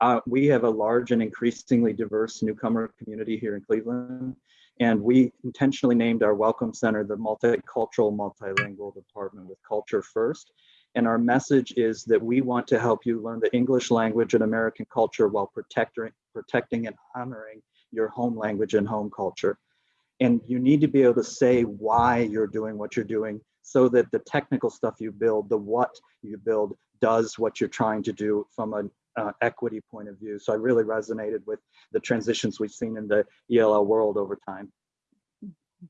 Uh, we have a large and increasingly diverse newcomer community here in Cleveland. And we intentionally named our Welcome Center the Multicultural Multilingual Department with Culture First. And our message is that we want to help you learn the English language and American culture while protecting, protecting and honoring your home language and home culture. And you need to be able to say why you're doing what you're doing so that the technical stuff you build, the what you build, does what you're trying to do from an uh, equity point of view. So I really resonated with the transitions we've seen in the ELL world over time.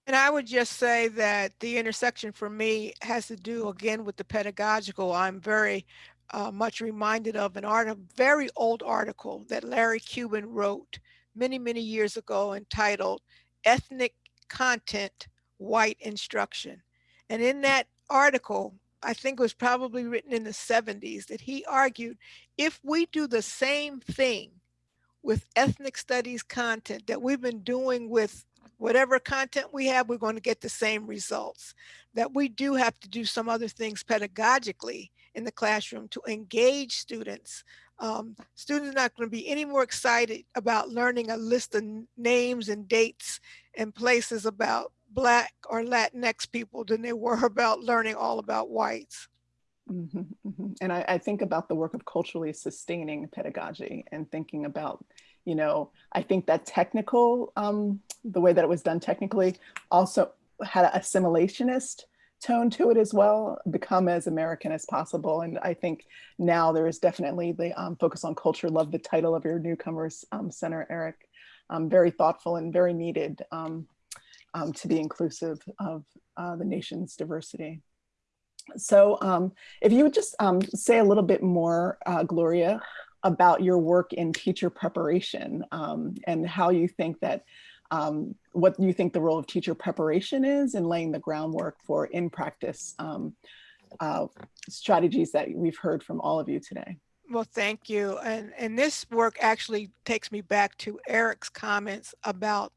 And I would just say that the intersection for me has to do again with the pedagogical. I'm very uh, much reminded of an art, a very old article that Larry Cuban wrote many, many years ago entitled Ethnic Content, White Instruction. And in that article, I think was probably written in the 70s, that he argued if we do the same thing with ethnic studies content that we've been doing with whatever content we have, we're going to get the same results. That we do have to do some other things pedagogically in the classroom to engage students. Um, students are not going to be any more excited about learning a list of names and dates and places about Black or Latinx people than they were about learning all about whites.
Mm -hmm, mm -hmm. And I, I, think about the work of culturally sustaining pedagogy and thinking about, you know, I think that technical, um, the way that it was done technically also had an assimilationist tone to it as well, become as American as possible. And I think now there is definitely the um, focus on culture. Love the title of your Newcomers um, Center, Eric. Um, very thoughtful and very needed um, um, to be inclusive of uh, the nation's diversity. So um, if you would just um, say a little bit more, uh, Gloria, about your work in teacher preparation um, and how you think that, um, what you think the role of teacher preparation is in laying the groundwork for in practice um, uh, strategies that we've heard from all of you today.
Well, thank you. And, and this work actually takes me back to Eric's comments about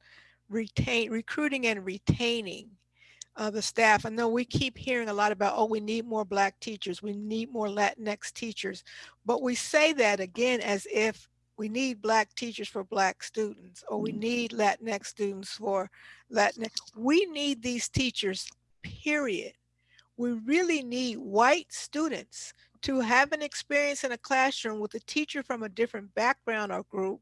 retain, recruiting and retaining uh, the staff. I know we keep hearing a lot about, oh, we need more Black teachers, we need more Latinx teachers, but we say that again as if we need Black teachers for Black students, or we mm. need Latinx students for Latinx. We need these teachers, period. We really need white students to have an experience in a classroom with a teacher from a different background or group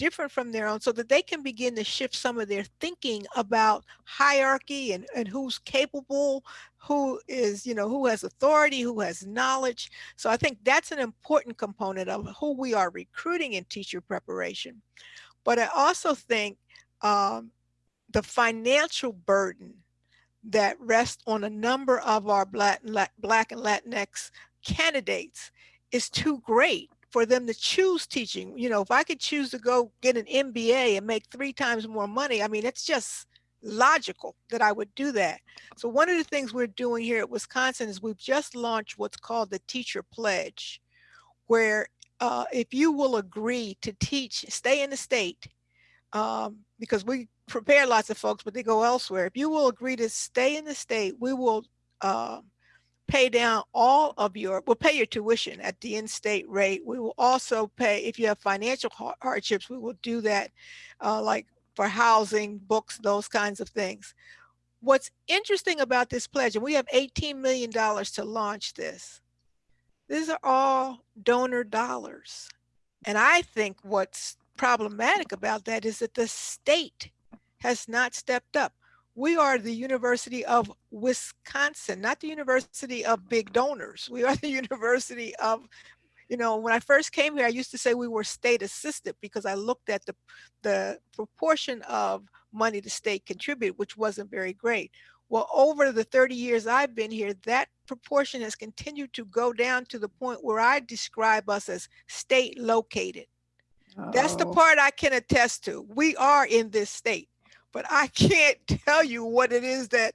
different from their own so that they can begin to shift some of their thinking about hierarchy and, and who's capable, who is, you know, who has authority, who has knowledge. So I think that's an important component of who we are recruiting in teacher preparation. But I also think um, the financial burden that rests on a number of our Black, Black and Latinx candidates is too great for them to choose teaching. You know, if I could choose to go get an MBA and make three times more money, I mean, it's just logical that I would do that. So one of the things we're doing here at Wisconsin is we've just launched what's called the Teacher Pledge, where uh, if you will agree to teach, stay in the state, um, because we prepare lots of folks, but they go elsewhere. If you will agree to stay in the state, we will uh, pay down all of your, we'll pay your tuition at the in-state rate. We will also pay, if you have financial hardships, we will do that uh, like for housing, books, those kinds of things. What's interesting about this pledge, and we have $18 million to launch this, these are all donor dollars. And I think what's problematic about that is that the state has not stepped up we are the University of Wisconsin, not the University of big donors. We are the University of, you know, when I first came here, I used to say we were state assisted because I looked at the, the proportion of money the state contributed, which wasn't very great. Well, over the 30 years I've been here, that proportion has continued to go down to the point where I describe us as state located. Oh. That's the oh. part I can attest to. We are in this state but I can't tell you what it is that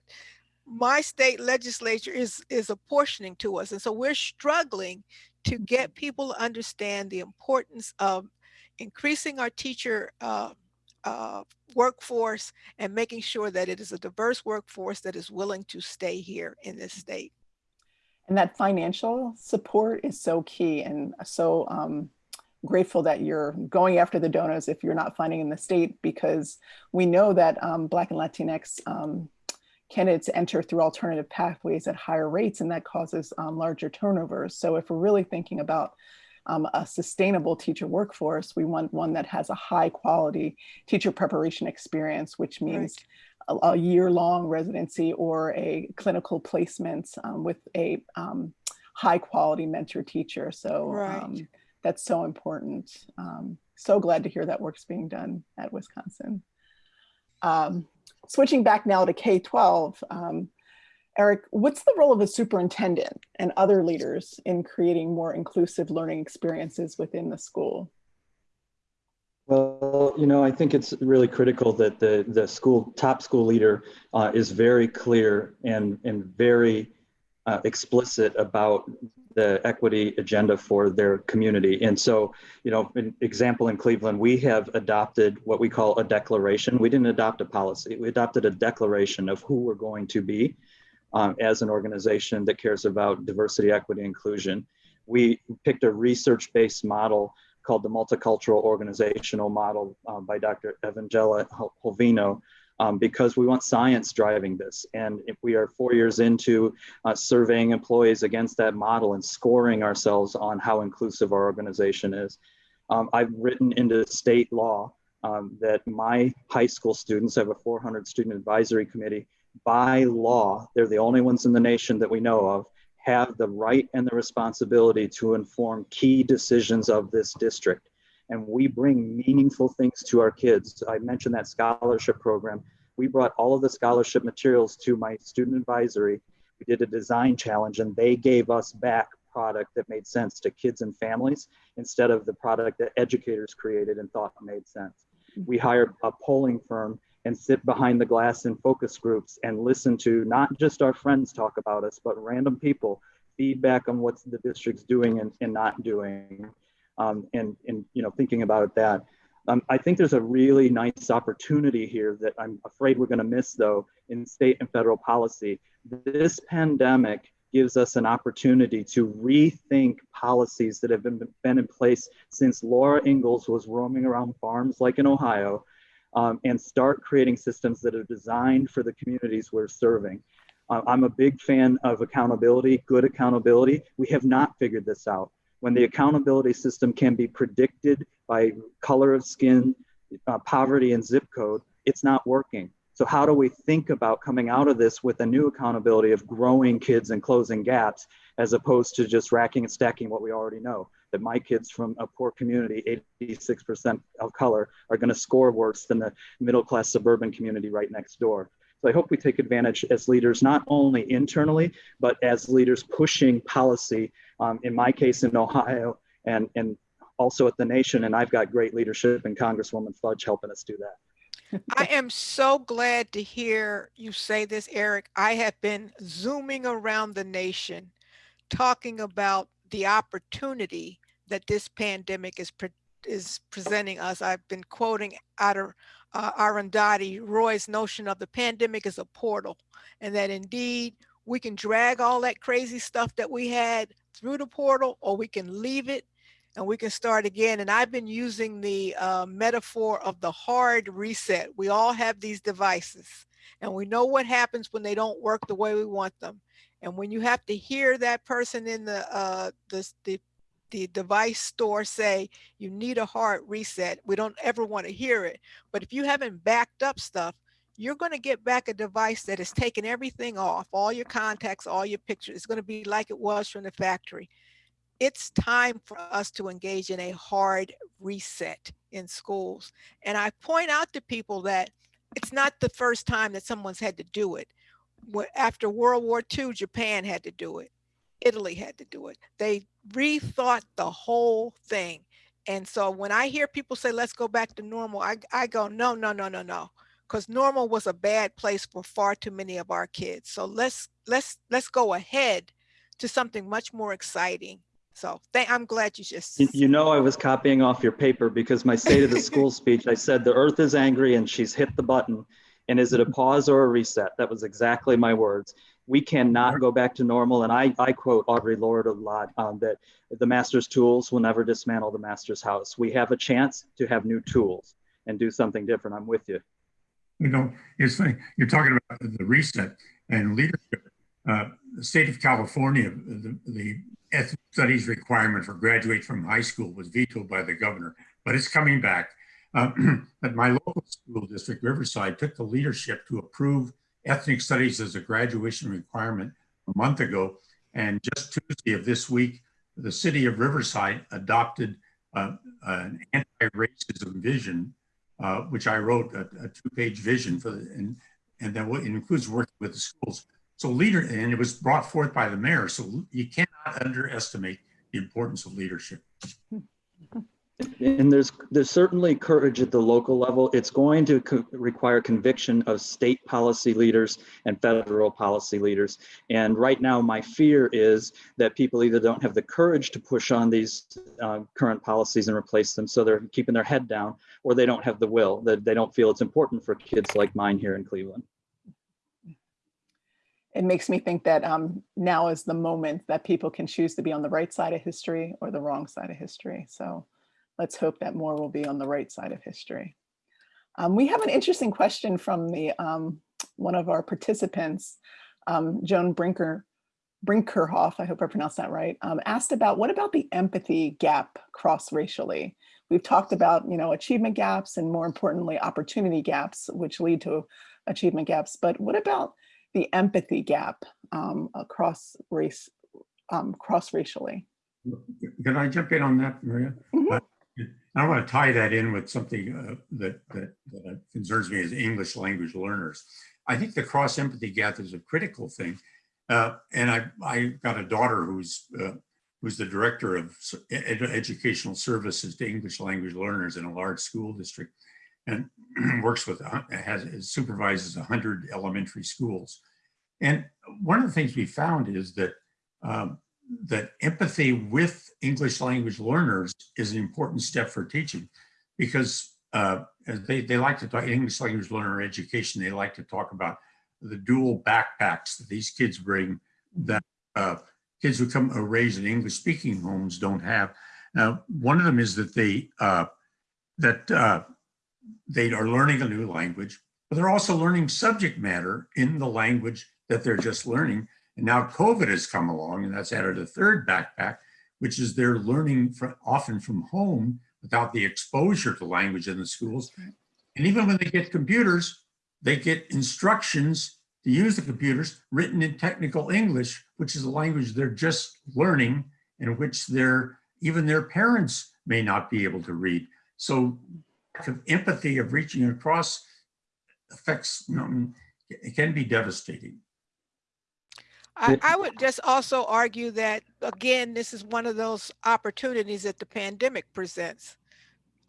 my state legislature is is apportioning to us. And so we're struggling to get people to understand the importance of increasing our teacher uh, uh, workforce and making sure that it is a diverse workforce that is willing to stay here in this state.
And that financial support is so key and so um, grateful that you're going after the donors if you're not finding in the state because we know that um, Black and Latinx um, candidates enter through alternative pathways at higher rates and that causes um, larger turnovers. So if we're really thinking about um, a sustainable teacher workforce, we want one that has a high quality teacher preparation experience, which means right. a, year-long residency or a clinical placement um, with a um, high quality mentor teacher. So
right
that's so important. Um, so glad to hear that work's being done at Wisconsin. Um, switching back now to K-12, um, Eric, what's the role of a superintendent and other leaders in creating more inclusive learning experiences within the school?
Well, you know, I think it's really critical that the, the school top school leader uh, is very clear and, and very uh, explicit about the equity agenda for their community. And so, you know, an example in Cleveland, we have adopted what we call a declaration. We didn't adopt a policy. We adopted a declaration of who we're going to be um, as an organization that cares about diversity, equity, inclusion. We picked a research-based model called the multicultural organizational model um, by Dr. Evangelina Holvino, um, because we want science driving this. And if we are four years into uh, surveying employees against that model and scoring ourselves on how inclusive our organization is, um, I've written into state law um, that my high school students have a 400 student advisory committee. By law, they're the only ones in the nation that we know of, have the right and the responsibility to inform key decisions of this district and we bring meaningful things to our kids. I mentioned that scholarship program. We brought all of the scholarship materials to my student advisory. We did a design challenge and they gave us back product that made sense to kids and families instead of the product that educators created and thought made sense. Mm-hmm. We hired a polling firm and sit behind the glass in focus groups and listen to not just our friends talk about us, but random people feedback on what the district's doing and, and not doing um, and, and you know thinking about that. Um, I think there's a really nice opportunity here that I'm afraid we're going to miss though in state and federal policy. This pandemic gives us an opportunity to rethink policies that have been, been in place since Laura Ingalls was roaming around farms like in Ohio um, and start creating systems that are designed for the communities we're serving. Uh, I'm a big fan of accountability, good accountability. We have not figured this out when the accountability system can be predicted by color of skin, uh, poverty, and zip code, it's not working. So how do we think about coming out of this with a new accountability of growing kids and closing gaps, as opposed to just racking and stacking what we already know? That my kids from a poor community, 86% of color, are going to score worse than the middle class suburban community right next door. So I hope we take advantage as leaders, not only internally, but as leaders pushing policy, um, in my case in Ohio and, and also at the nation. And I've got great leadership and Congresswoman Fudge helping us do that.
I am so glad to hear you say this, Eric. I have been zooming around the nation talking about the opportunity that this pandemic is pre is presenting us. I've been quoting out of uh, Arundhati Roy's notion of the pandemic as a portal and that indeed we can drag all that crazy stuff that we had through the portal or we can leave it and we can start again. And I've been using the uh, metaphor of the hard reset. We all have these devices and we know what happens when they don't work the way we want them. And when you have to hear that person in the, uh, the, the the device store say you need a hard reset. We don't ever want to hear it. But if you haven't backed up stuff, you're going to get back a device that has taken everything off, all your contacts, all your pictures. It's going to be like it was from the factory. It's time for us to engage in a hard reset in schools. And I point out to people that it's not the first time that someone's had to do it. After World War II, Japan had to do it. Italy had to do it. They rethought the whole thing. And so when I hear people say, let's go back to normal, I, I go, no, no, no, no, no. Because normal was a bad place for far too many of our kids. So let's let's let's go ahead to something much more exciting. So I'm glad you just.
You, know, I was copying off your paper because my state of the school speech, I said the earth is angry and she's hit the button. And is it a pause or a reset? That was exactly my words we cannot go back to normal. And I, I quote Audre Lorde a lot um, that the master's tools will never dismantle the master's house. We have a chance to have new tools and do something different. I'm with you.
You know, it's funny, you're talking about the reset and leadership. Uh, the state of California, the, the ethnic studies requirement for graduate from high school was vetoed by the governor, but it's coming back. Uh, my local school district, Riverside, took the leadership to approve ethnic studies as a graduation requirement a month ago. And just Tuesday of this week, the city of Riverside adopted uh, an anti-racism vision, uh, which I wrote a, a two-page vision for, the, and and then it includes working with the schools. So leader, and it was brought forth by the mayor. So you cannot underestimate the importance of leadership.
And there's there's certainly courage at the local level. It's going to co require conviction of state policy leaders and federal policy leaders. And right now, my fear is that people either don't have the courage to push on these uh, current policies and replace them, so they're keeping their head down, or they don't have the will. That they don't feel it's important for kids like mine here in Cleveland.
It makes me think that um, now is the moment that people can choose to be on the right side of history or the wrong side of history. So let's hope that more will be on the right side of history. Um, we have an interesting question from the um, one of our participants, um, Joan Brinker, Brinkerhoff, I hope I pronounced that right, um, asked about what about the empathy gap cross-racially? We've talked about, you know, achievement gaps and more importantly, opportunity gaps, which lead to achievement gaps. But what about the empathy gap um, across race, um, cross-racially?
Can I jump in on that, Maria?
Mhm.
Uh, I want to tie that in with something uh, that, that, that concerns me as English language learners. I think the cross empathy gap is a critical thing. Uh, and I, I got a daughter who's, uh, who's the director of ed- educational services to English language learners in a large school district and works with, a- has, supervises 100 elementary schools. And one of the things we found is that um, that empathy with English language learners is an important step for teaching because uh, they, they like to talk English language learner education, they like to talk about the dual backpacks that these kids bring that uh, kids who come are raised in English speaking homes don't have. Now, one of them is that they uh, that uh, they are learning a new language, but they're also learning subject matter in the language that they're just learning. And now COVID has come along and that's added a third backpack, which is they're learning from, often from home without the exposure to language in the schools. And even when they get computers, they get instructions to use the computers written in technical English, which is a language they're just learning and which their even their parents may not be able to read. So of empathy of reaching across affects, you know, it can be devastating.
I, I would just also argue that, again, this is one of those opportunities that the pandemic presents.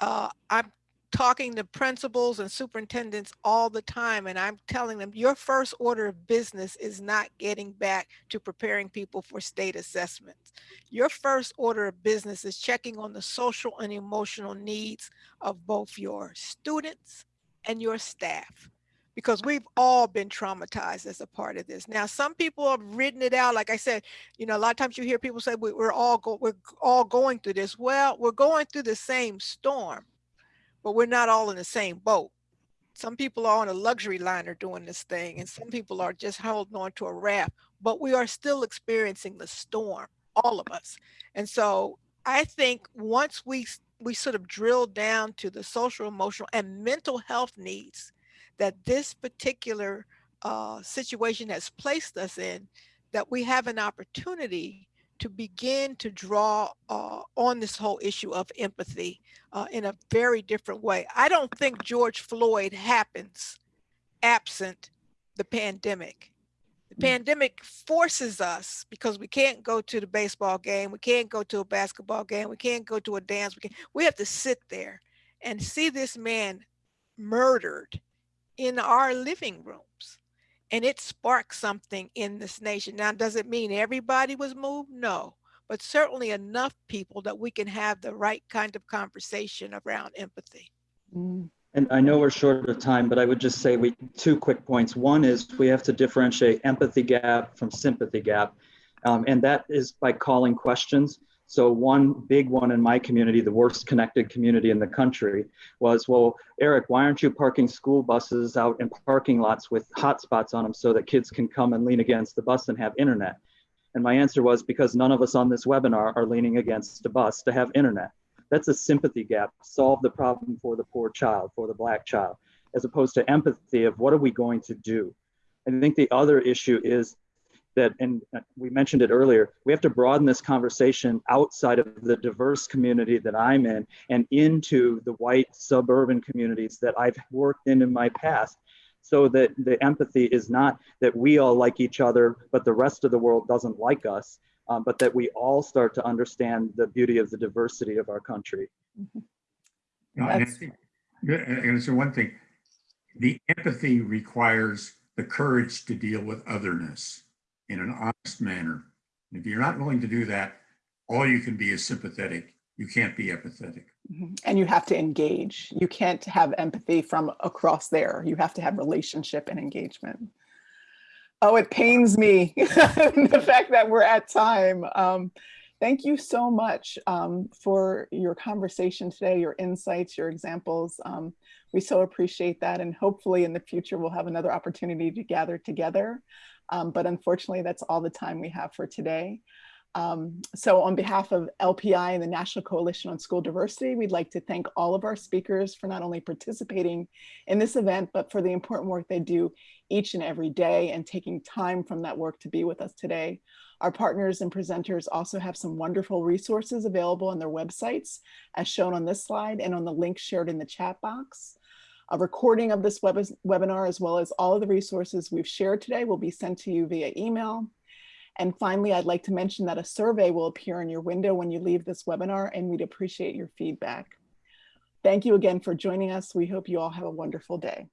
Uh, I'm talking to principals and superintendents all the time, and I'm telling them, your first order of business is not getting back to preparing people for state assessments. Your first order of business is checking on the social and emotional needs of both your students and your staff because we've all been traumatized as a part of this. Now, some people have written it out. Like I said, you know, a lot of times you hear people say we, are all go, we're all going through this. Well, we're going through the same storm, but we're not all in the same boat. Some people are on a luxury liner doing this thing, and some people are just holding on to a raft. But we are still experiencing the storm, all of us. And so I think once we we sort of drill down to the social, emotional, and mental health needs that this particular uh, situation has placed us in, that we have an opportunity to begin to draw uh, on this whole issue of empathy uh, in a very different way. I don't think George Floyd happens absent the pandemic. The pandemic forces us because we can't go to the baseball game, we can't go to a basketball game, we can't go to a dance. We, can, we have to sit there and see this man murdered in our living rooms. And it sparked something in this nation. Now, does it mean everybody was moved? No, but certainly enough people that we can have the right kind of conversation around empathy.
Mm,
And I know we're short of time, but I would just say we two quick points. One is we have to differentiate empathy gap from sympathy gap. Um, and that is by calling questions. So one big one in my community, the worst connected community in the country, was, well, Eric, why aren't you parking school buses out in parking lots with hotspots on them so that kids can come and lean against the bus and have internet? And my answer was because none of us on this webinar are leaning against a bus to have internet. That's a sympathy gap. Solve the problem for the poor child, for the black child, as opposed to empathy of what are we going to do? I think the other issue is that, and we mentioned it earlier, we have to broaden this conversation outside of the diverse community that I'm in and into the white suburban communities that I've worked in in my past. So that the empathy is not that we all like each other, but the rest of the world doesn't like us. um, but that we all start to understand the beauty of the diversity of our country.
Mhm.
No, and
That's-
and and it's one thing, the empathy requires the courage to deal with otherness in an honest manner. If you're not willing to do that, all you can be is sympathetic. You can't be empathetic.
Mhm. And you have to engage. You can't have empathy from across there. You have to have relationship and engagement. Oh, it pains me, the fact that we're at time. Um, thank you so much um, for your conversation today, your insights, your examples. Um, we so appreciate that. And hopefully in the future, we'll have another opportunity to gather together. Um, but unfortunately, that's all the time we have for today. Um, so on behalf of LPI and the National Coalition on School Diversity, we'd like to thank all of our speakers for not only participating in this event, but for the important work they do each and every day and taking time from that work to be with us today. Our partners and presenters also have some wonderful resources available on their websites as shown on this slide and on the link shared in the chat box. A recording of this web webinar as well as all of the resources we've shared today will be sent to you via email. And finally, I'd like to mention that a survey will appear in your window when you leave this webinar and we'd appreciate your feedback. Thank you again for joining us. We hope you all have a wonderful day.